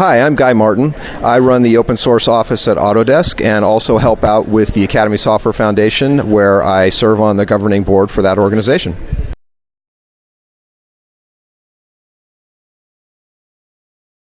Hi, I'm Guy Martin. I run the open source office at Autodesk and also help out with the Academy Software Foundation, where I serve on the governing board for that organization.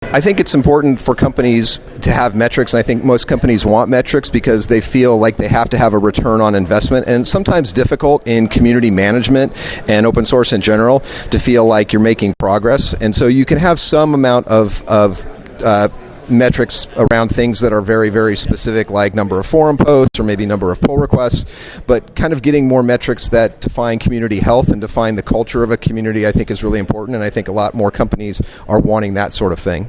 I think it's important for companies to have metrics, and I think most companies want metrics because they feel like they have to have a return on investment. And it's sometimes difficult in community management and open source in general to feel like you're making progress. And so you can have some amount of, of uh, metrics around things that are very, very specific, like number of forum posts or maybe number of pull requests, but kind of getting more metrics that define community health and define the culture of a community, I think, is really important. And I think a lot more companies are wanting that sort of thing.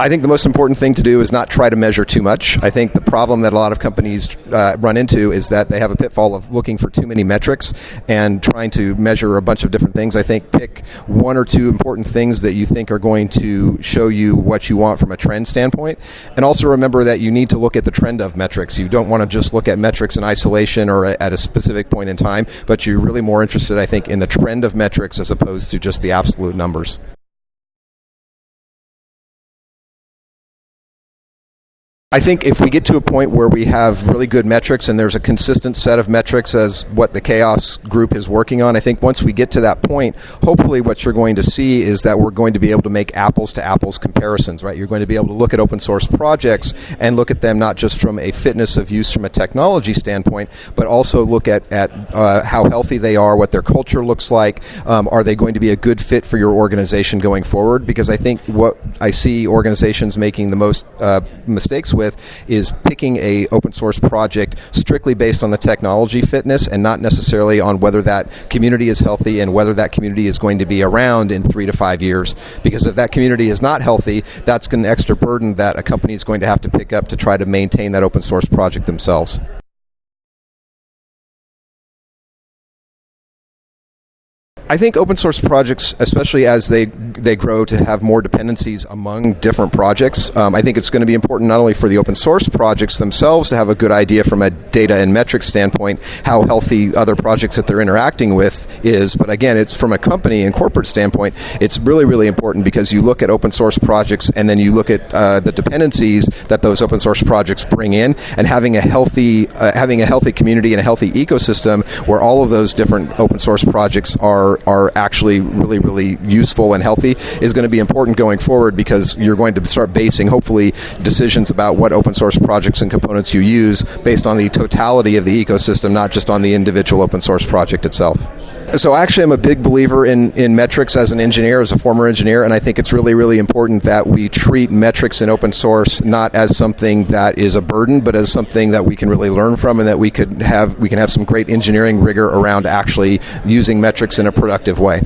I think the most important thing to do is not try to measure too much. I think the problem that a lot of companies uh, run into is that they have a pitfall of looking for too many metrics and trying to measure a bunch of different things. I think pick one or two important things that you think are going to show you what you want from a trend standpoint. And also remember that you need to look at the trend of metrics. You don't want to just look at metrics in isolation or at a specific point in time, but you're really more interested, I think, in the trend of metrics as opposed to just the absolute numbers. I think if we get to a point where we have really good metrics and there's a consistent set of metrics as what the CHAOSS group is working on, I think once we get to that point, hopefully what you're going to see is that we're going to be able to make apples to apples comparisons, right? You're going to be able to look at open source projects and look at them not just from a fitness of use from a technology standpoint, but also look at, at uh, how healthy they are, what their culture looks like. Um, are they going to be a good fit for your organization going forward? Because I think what I see organizations making the most uh, mistakes with is picking a open source project strictly based on the technology fitness and not necessarily on whether that community is healthy and whether that community is going to be around in three to five years. Because if that community is not healthy, that's an extra burden that a company is going to have to pick up to try to maintain that open source project themselves. I think open source projects, especially as they they grow to have more dependencies among different projects, um, I think it's going to be important not only for the open source projects themselves to have a good idea from a data and metrics standpoint how healthy other projects that they're interacting with is, but again, it's from a company and corporate standpoint, it's really really important because you look at open source projects and then you look at uh, the dependencies that those open source projects bring in, and having a healthy uh, having a healthy community and a healthy ecosystem where all of those different open source projects are actually really, really useful and healthy is going to be important going forward because you're going to start basing, hopefully, decisions about what open source projects and components you use based on the totality of the ecosystem, not just on the individual open source project itself. So actually, I'm a big believer in, in metrics as an engineer, as a former engineer, and I think it's really, really important that we treat metrics in open source not as something that is a burden, but as something that we can really learn from, and that we could have we can have some great engineering rigor around actually using metrics in a productive way.